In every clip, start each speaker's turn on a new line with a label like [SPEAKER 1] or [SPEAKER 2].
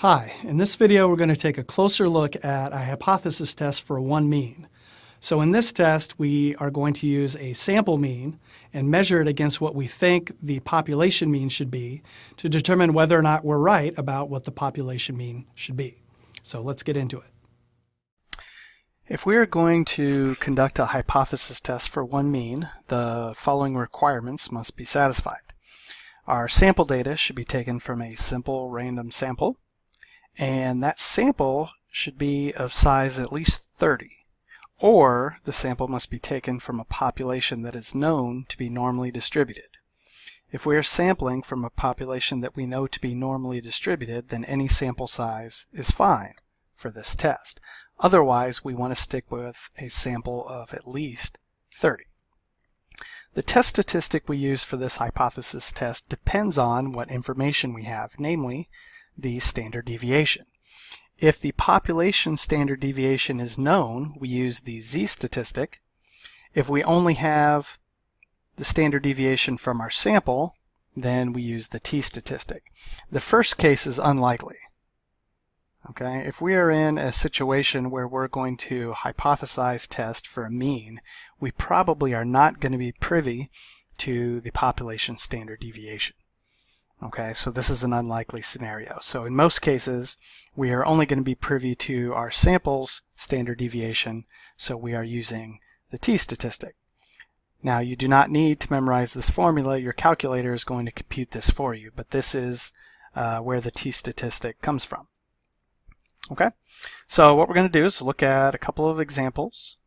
[SPEAKER 1] Hi, in this video we're going to take a closer look at a hypothesis test for one mean. So in this test we are going to use a sample mean and measure it against what we think the population mean should be to determine whether or not we're right about what the population mean should be. So let's get into it. If we are going to conduct a hypothesis test for one mean, the following requirements must be satisfied. Our sample data should be taken from a simple random sample and that sample should be of size at least 30 or the sample must be taken from a population that is known to be normally distributed. If we are sampling from a population that we know to be normally distributed, then any sample size is fine for this test. Otherwise, we want to stick with a sample of at least 30. The test statistic we use for this hypothesis test depends on what information we have, namely the standard deviation. If the population standard deviation is known, we use the z-statistic. If we only have the standard deviation from our sample, then we use the t-statistic. The first case is unlikely. Okay, if we are in a situation where we're going to hypothesize test for a mean, we probably are not going to be privy to the population standard deviation. Okay, so this is an unlikely scenario. So in most cases, we are only going to be privy to our samples standard deviation, so we are using the t-statistic. Now you do not need to memorize this formula, your calculator is going to compute this for you, but this is uh, where the t-statistic comes from. Okay, so what we're going to do is look at a couple of examples.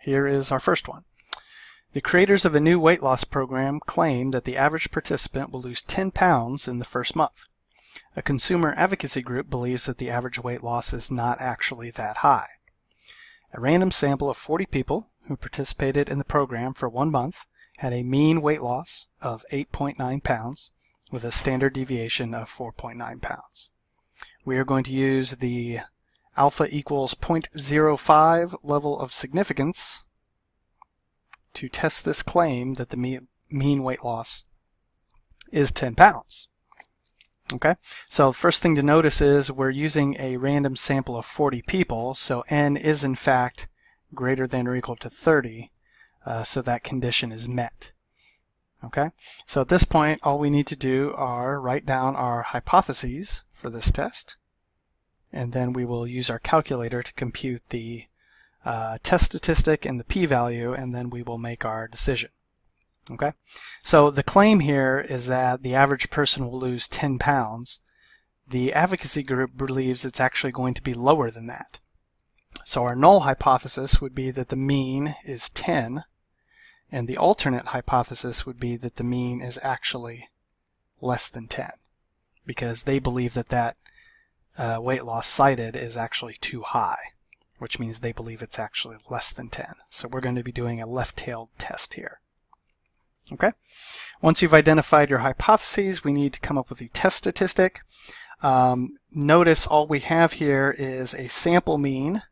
[SPEAKER 1] Here is our first one. The creators of a new weight loss program claim that the average participant will lose 10 pounds in the first month. A consumer advocacy group believes that the average weight loss is not actually that high. A random sample of 40 people who participated in the program for one month had a mean weight loss of 8.9 pounds with a standard deviation of 4.9 pounds. We are going to use the alpha equals 0.05 level of significance to test this claim that the mean weight loss is 10 pounds. Okay, so first thing to notice is we're using a random sample of 40 people, so n is in fact greater than or equal to 30, uh, so that condition is met. Okay, so at this point all we need to do are write down our hypotheses for this test, and then we will use our calculator to compute the uh, test statistic and the p-value, and then we will make our decision. Okay, so the claim here is that the average person will lose 10 pounds. The advocacy group believes it's actually going to be lower than that. So our null hypothesis would be that the mean is 10, and the alternate hypothesis would be that the mean is actually less than 10, because they believe that that uh, weight loss cited is actually too high which means they believe it's actually less than 10. So we're going to be doing a left-tailed test here. Okay. Once you've identified your hypotheses, we need to come up with a test statistic. Um, notice all we have here is a sample mean.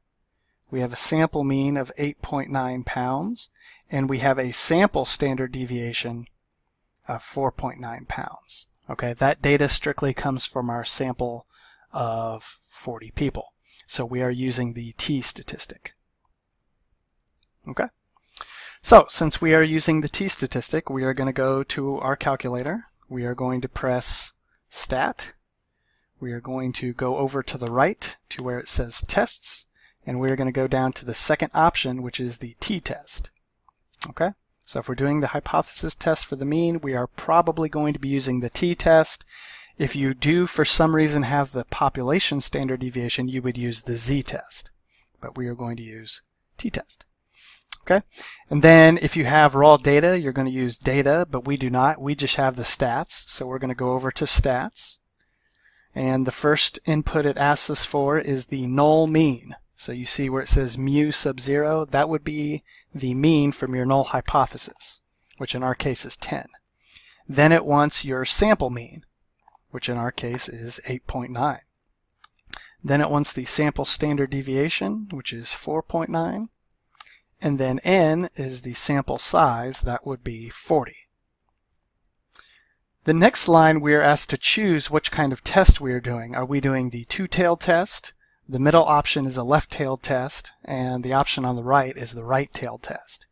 [SPEAKER 1] We have a sample mean of 8.9 pounds, and we have a sample standard deviation of 4.9 pounds. Okay, that data strictly comes from our sample of 40 people. So we are using the t-statistic. Okay. So since we are using the t-statistic, we are going to go to our calculator. We are going to press stat. We are going to go over to the right to where it says tests, and we're going to go down to the second option, which is the t-test. Okay. So if we're doing the hypothesis test for the mean, we are probably going to be using the t-test. If you do, for some reason, have the population standard deviation, you would use the z-test. But we are going to use t-test. Okay, and then if you have raw data, you're going to use data, but we do not. We just have the stats, so we're going to go over to stats. And the first input it asks us for is the null mean. So you see where it says mu sub 0, that would be the mean from your null hypothesis, which in our case is 10. Then it wants your sample mean which in our case is 8.9. Then it wants the sample standard deviation, which is 4.9. And then n is the sample size, that would be 40. The next line we are asked to choose which kind of test we are doing. Are we doing the two-tailed test? The middle option is a left-tailed test, and the option on the right is the right-tailed test.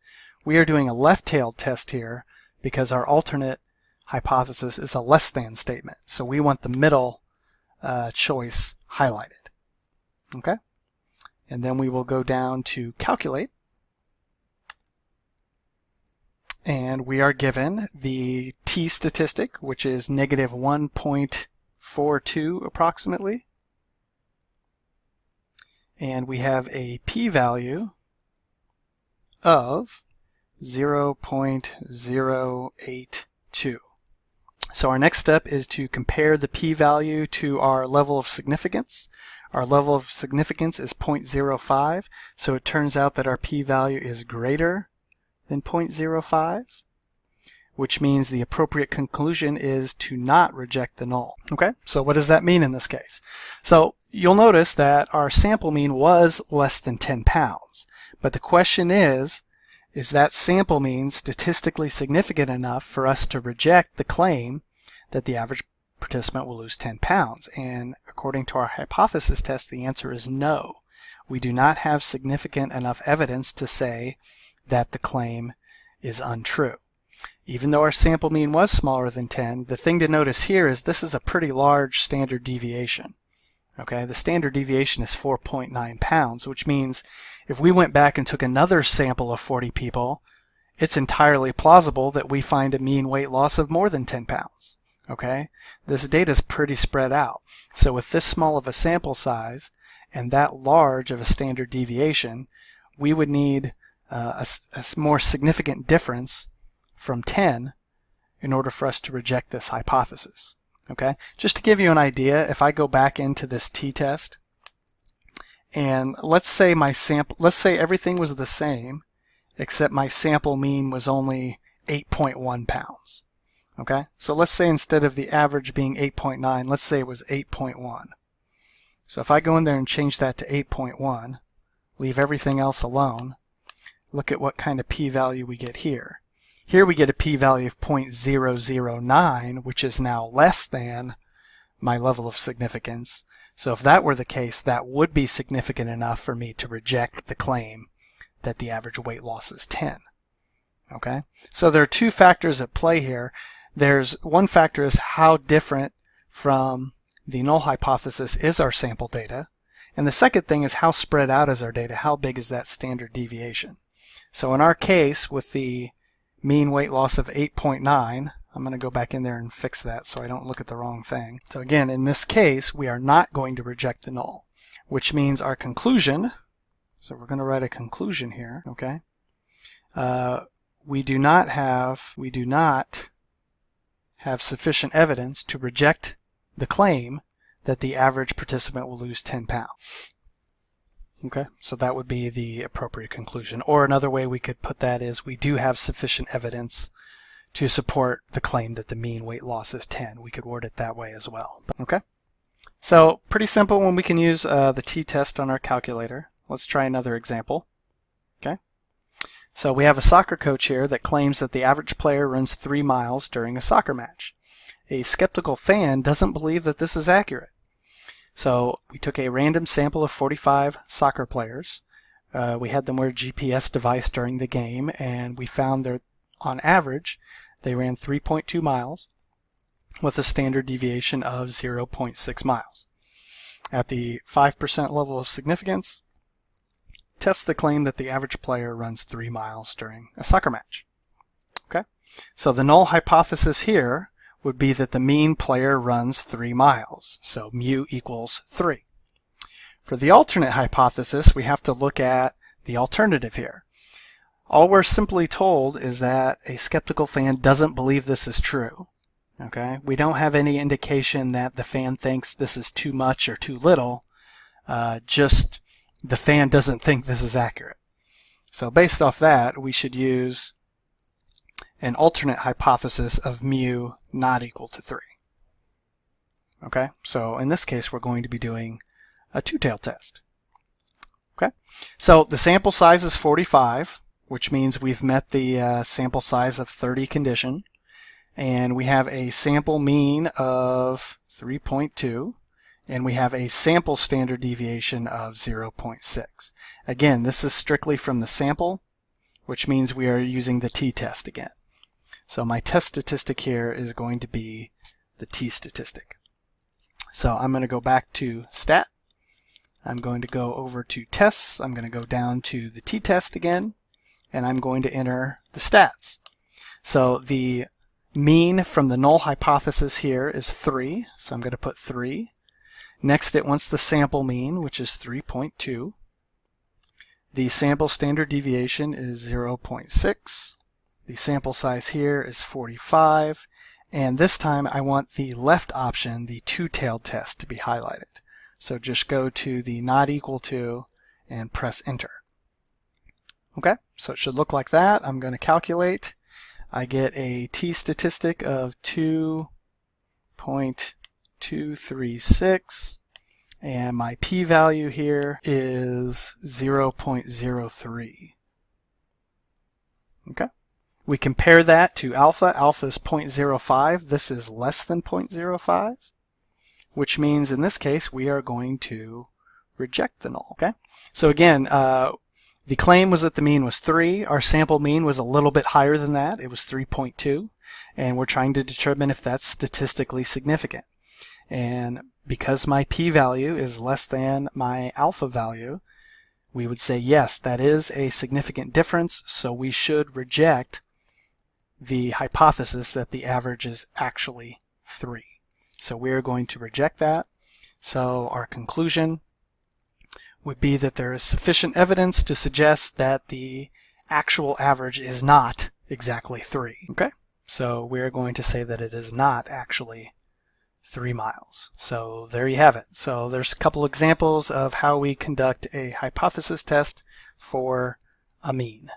[SPEAKER 1] We are doing a left-tailed test here because our alternate hypothesis is a less than statement. So we want the middle uh, choice highlighted. Okay? And then we will go down to calculate. And we are given the t statistic, which is negative 1.42 approximately. And we have a p-value of 0.082. So our next step is to compare the p-value to our level of significance. Our level of significance is 0.05, so it turns out that our p-value is greater than 0.05, which means the appropriate conclusion is to not reject the null. Okay, so what does that mean in this case? So you'll notice that our sample mean was less than 10 pounds, but the question is, is that sample mean statistically significant enough for us to reject the claim that the average participant will lose 10 pounds? And according to our hypothesis test, the answer is no. We do not have significant enough evidence to say that the claim is untrue. Even though our sample mean was smaller than 10, the thing to notice here is this is a pretty large standard deviation. Okay, the standard deviation is 4.9 pounds, which means if we went back and took another sample of 40 people, it's entirely plausible that we find a mean weight loss of more than 10 pounds. Okay, this data is pretty spread out. So with this small of a sample size and that large of a standard deviation, we would need uh, a, a more significant difference from 10 in order for us to reject this hypothesis. Okay, just to give you an idea, if I go back into this t-test and let's say my sample, let's say everything was the same except my sample mean was only 8.1 pounds. Okay, so let's say instead of the average being 8.9, let's say it was 8.1. So if I go in there and change that to 8.1, leave everything else alone, look at what kind of p-value we get here. Here we get a p-value of 0.009, which is now less than my level of significance. So if that were the case, that would be significant enough for me to reject the claim that the average weight loss is 10. Okay, so there are two factors at play here. There's one factor is how different from the null hypothesis is our sample data. And the second thing is how spread out is our data? How big is that standard deviation? So in our case, with the mean weight loss of 8.9, I'm going to go back in there and fix that so I don't look at the wrong thing. So again, in this case, we are not going to reject the null, which means our conclusion, so we're going to write a conclusion here, okay? Uh, we do not have, we do not have sufficient evidence to reject the claim that the average participant will lose 10 pounds. Okay, so that would be the appropriate conclusion. Or another way we could put that is we do have sufficient evidence to support the claim that the mean weight loss is 10. We could word it that way as well. Okay, so pretty simple when we can use uh, the t-test on our calculator. Let's try another example. So we have a soccer coach here that claims that the average player runs three miles during a soccer match. A skeptical fan doesn't believe that this is accurate. So we took a random sample of 45 soccer players. Uh, we had them wear a GPS device during the game, and we found that on average, they ran 3.2 miles with a standard deviation of 0.6 miles. At the 5% level of significance, test the claim that the average player runs 3 miles during a soccer match. Okay, so the null hypothesis here would be that the mean player runs 3 miles, so mu equals 3. For the alternate hypothesis, we have to look at the alternative here. All we're simply told is that a skeptical fan doesn't believe this is true. Okay, we don't have any indication that the fan thinks this is too much or too little. Uh, just the fan doesn't think this is accurate. So based off that, we should use an alternate hypothesis of mu not equal to 3. Okay, so in this case we're going to be doing a two-tailed test. Okay, so the sample size is 45, which means we've met the uh, sample size of 30 condition. and we have a sample mean of 3.2 and we have a sample standard deviation of 0.6. Again, this is strictly from the sample, which means we are using the t-test again. So my test statistic here is going to be the t-statistic. So I'm going to go back to stat. I'm going to go over to tests. I'm going to go down to the t-test again, and I'm going to enter the stats. So the mean from the null hypothesis here is 3, so I'm going to put 3. Next, it wants the sample mean, which is 3.2. The sample standard deviation is 0.6. The sample size here is 45. And this time I want the left option, the two-tailed test, to be highlighted. So just go to the not equal to and press enter. Okay, so it should look like that. I'm going to calculate. I get a t-statistic of 2. 236 and my p-value here is 0.03. Okay. We compare that to alpha. Alpha is 0.05. This is less than 0.05, which means in this case we are going to reject the null. Okay. So again, uh, the claim was that the mean was 3. Our sample mean was a little bit higher than that. It was 3.2. And we're trying to determine if that's statistically significant. And because my p-value is less than my alpha value, we would say, yes, that is a significant difference, so we should reject the hypothesis that the average is actually 3. So we're going to reject that. So our conclusion would be that there is sufficient evidence to suggest that the actual average is not exactly 3. Okay? So we're going to say that it is not actually three miles. So there you have it. So there's a couple examples of how we conduct a hypothesis test for a mean.